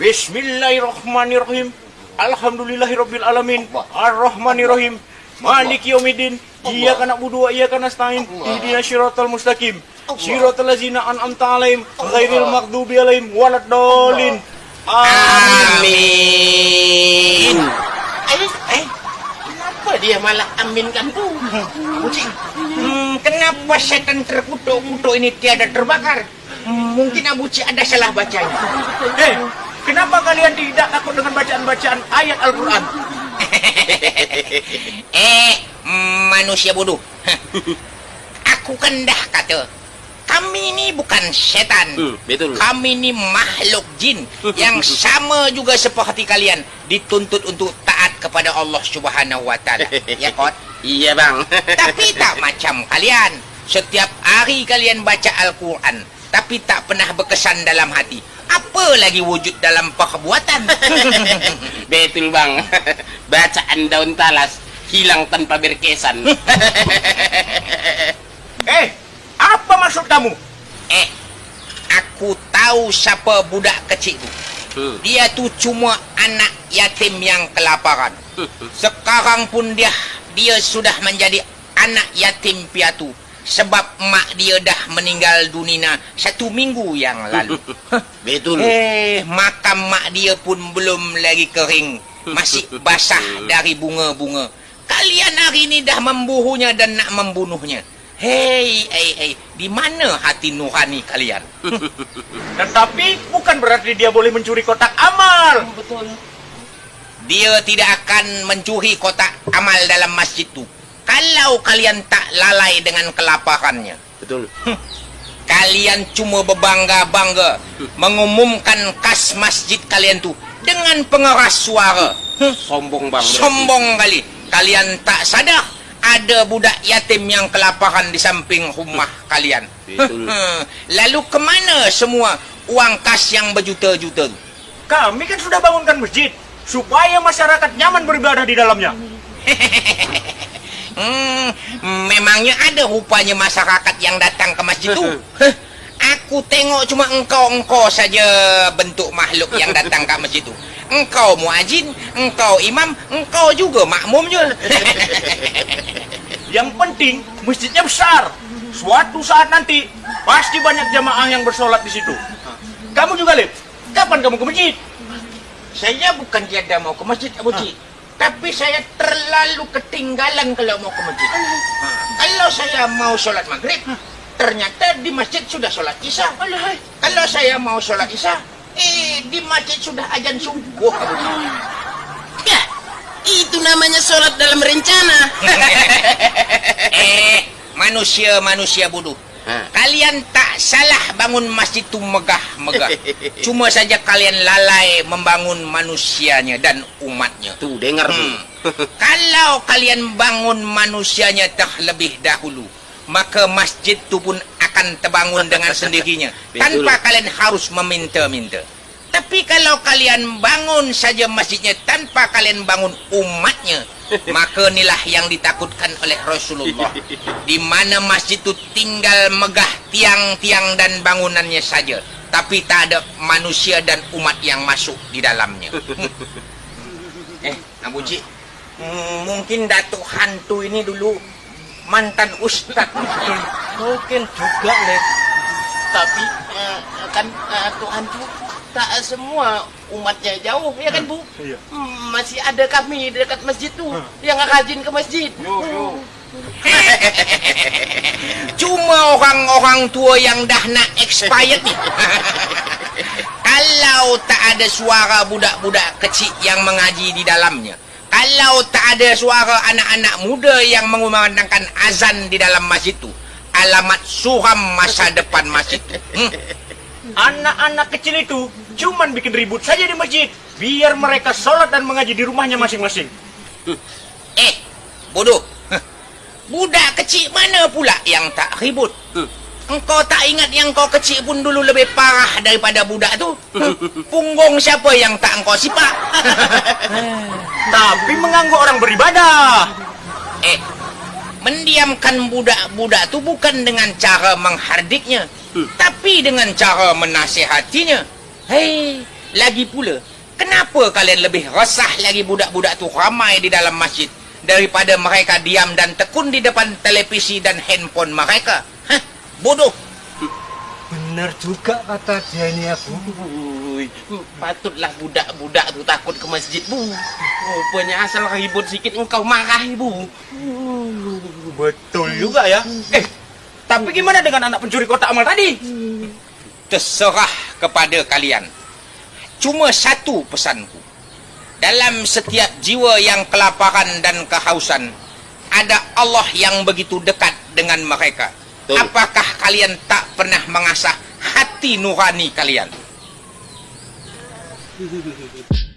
Bismillahirrahmanirrahim. Alhamdulillahirabbil alamin. Arrahmanirrahim. Maliki yaumiddin. Iyyaka na'budu wa iyyaka nasta'in. Ihdinas siratal mustaqim. Siratal ladzina an'amta 'alaihim ghairil maghdubi alaihim waladdallin. Amin. Eh, eh, kenapa dia malah aminkan tu? Hmm, kenapa setan terkutuk-kutuk ini tiada terbakar? Hmm, mungkin Abu Cik ada salah bacanya. Eh, kenapa kalian tidak takut dengan bacaan-bacaan ayat Al-Qur'an? eh, manusia bodoh. Aku kan dah kata, kami ni bukan setan. Hmm, betul. Kami ni makhluk jin yang sama juga seperti kalian dituntut untuk taat kepada Allah Subhanahu Wa Taala. Ya, kot? Iya bang. Tapi tak macam kalian. Setiap hari kalian baca Al-Quran, tapi tak pernah berkesan dalam hati. Apa lagi wujud dalam perbuatan? Betul bang. Bacaan daun talas hilang tanpa berkesan. Eh, apa maksud kamu? eh, aku tahu siapa budak kecil tu. Hmm. Dia tu cuma anak yatim yang kelaparan. Sekarang pun dia dia sudah menjadi anak yatim piatu sebab mak dia dah meninggal dunia satu minggu yang lalu. Betul. Eh, makam mak dia pun belum lagi kering. Masih basah dari bunga-bunga. Kalian hari ini dah memburunya dan nak membunuhnya. Hei, hei, hei, di mana hati nurani kalian? Tetapi bukan berarti dia boleh mencuri kotak amal. Dia tidak akan mencuri kotak amal dalam masjid tu. Kalau kalian tak lalai dengan kelaparannya. Betul. Kalian cuma berbangga-bangga mengumumkan kas masjid kalian tu dengan pengeras suara. Sombong bang. berarti. Sombong kali. Kalian tak sadar ada budak yatim yang kelaparan di samping rumah kalian. Betul. Lalu kemana semua uang kas yang berjuta-juta tu? Kami kan sudah bangunkan masjid supaya masyarakat nyaman beribadah di dalamnya. Hmm, memangnya ada rupanya masyarakat yang datang ke masjid tu. Aku tengok cuma engkau-engkau saja bentuk makhluk yang datang ke masjid tu. Engkau muazin, engkau imam, engkau juga makmum je. Yang penting masjidnya besar. Suatu saat nanti pasti banyak jamaah yang bersolat di situ. Kamu juga, Lip. Kapan kamu ke masjid? Saya bukan tiada mau ke masjid, Abu Cik. Tapi saya terlalu ketinggalan kalau mau ke masjid. Ha, Kalau saya mau sholat maghrib, ternyata di masjid sudah sholat isya. Kalau saya mau sholat isya, eh di masjid sudah ajan subuh. Ya, itu namanya sholat dalam rencana. eh, manusia-manusia bodoh. Ha. Kalian tak salah bangun masjid tu megah-megah. Cuma saja kalian lalai membangun manusianya dan umatnya. Tuh dengar Hmm. tuh. Kalau kalian bangun manusianya terlebih dahulu, maka masjid tu pun akan terbangun dengan sendirinya tanpa kalian harus meminta-minta. Tapi kalau kalian bangun saja masjidnya tanpa kalian bangun umatnya, maka inilah yang ditakutkan oleh Rasulullah. Di mana masjid itu tinggal megah tiang-tiang dan bangunannya saja, tapi tak ada manusia dan umat yang masuk di dalamnya. eh, Abu Cik, Hmm, mungkin Datuk Hantu ini dulu mantan ustaz. Mungkin juga, Lep. Tapi eh, kan eh, Tuhan tu tak semua umatnya jauh, ya kan Bu? Iya. Hmm, masih ada kami dekat masjid tu yang rajin ke masjid. Cuma orang-orang tua yang dah nak expired ni. Kalau tak ada suara budak-budak kecil yang mengaji di dalamnya. Kalau tak ada suara anak-anak muda yang mengumandangkan azan di dalam masjid tu. Alamat suram masa depan masjid tu. Hmm. Anak-anak kecil itu cuman bikin ribut saja di masjid. Biar mereka sholat dan mengaji di rumahnya masing-masing. Eh, bodoh. Budak kecil mana pula yang tak ribut? Engkau tak ingat yang kau kecil pun dulu lebih parah daripada budak tu? Heh. Punggung siapa yang tak engkau sipak? Tapi mengganggu orang beribadah. eh, mendiamkan budak-budak tu bukan dengan cara menghardiknya, tapi dengan cara menasihatinya. Hei, Lagi pula, kenapa kalian lebih resah lagi budak-budak tu ramai di dalam masjid daripada mereka diam dan tekun di depan televisi dan handphone mereka? Hah? Bodoh. Benar juga kata dia ini Abu. Ui, patutlah budak-budak tu takut ke masjid, Bu. Rupanya asal ribut sikit engkau marah, Bu. Betul juga ya. Eh, tapi gimana dengan anak pencuri kotak amal tadi? terserah kepada kalian. Cuma satu pesanku. Dalam setiap jiwa yang kelaparan dan kehausan, ada Allah yang begitu dekat dengan mereka. Betul. Apakah kalian tak pernah mengasah hati nurani kalian?